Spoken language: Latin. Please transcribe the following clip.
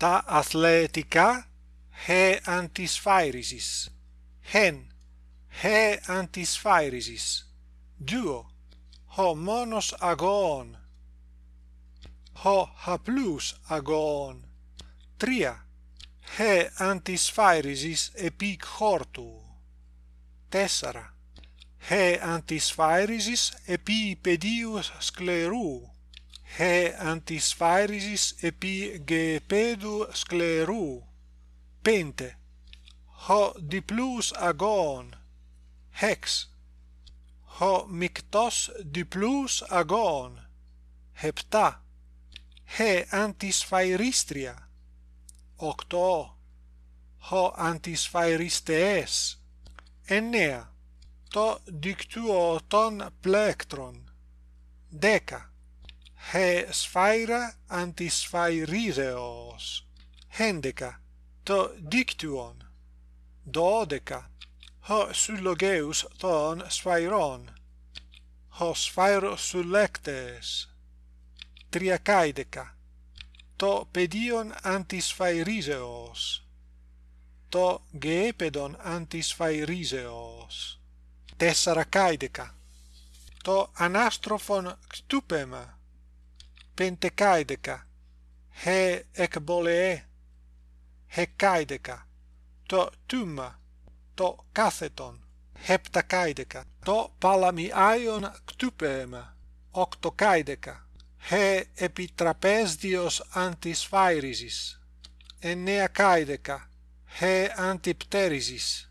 ta athletica? He antisphairesis hen. He antisphairesis duo. Ho monos agon. Ho haplus agon. Tria. He antisphairesis epic hortu. Tessara he antisphairesis epi pedius scleru he antispharisis epi gepedu scleru. Pente. Ho diplus agon. Hex. Ho mictos diplus agon. Hepta. He antisphiristria octo. Ho antisphiristees ennea. To dictuo ton plectron. Deca he sphaira antisphairiseos hendeca. To dictuon. Dodeca. Ho syllogeus ton sphairon ho sphairo sullectes triacaideca. To pedion antisfairiseos. To geepedon antisfairiseos. Tessaracaideca to anastrophon ctupema. πεντεκάιδεκα, χε εκβολεέ, χεκάιδεκα, το τούμα, το κάθετον, χεπτακάιδεκα, το παλαμιάιον κτούπεμα, οκτοκάιδεκα, χε επιτραπέζδιος αντισφάιριζης, εννέα κάιδεκα, χε αντιπτέριζης.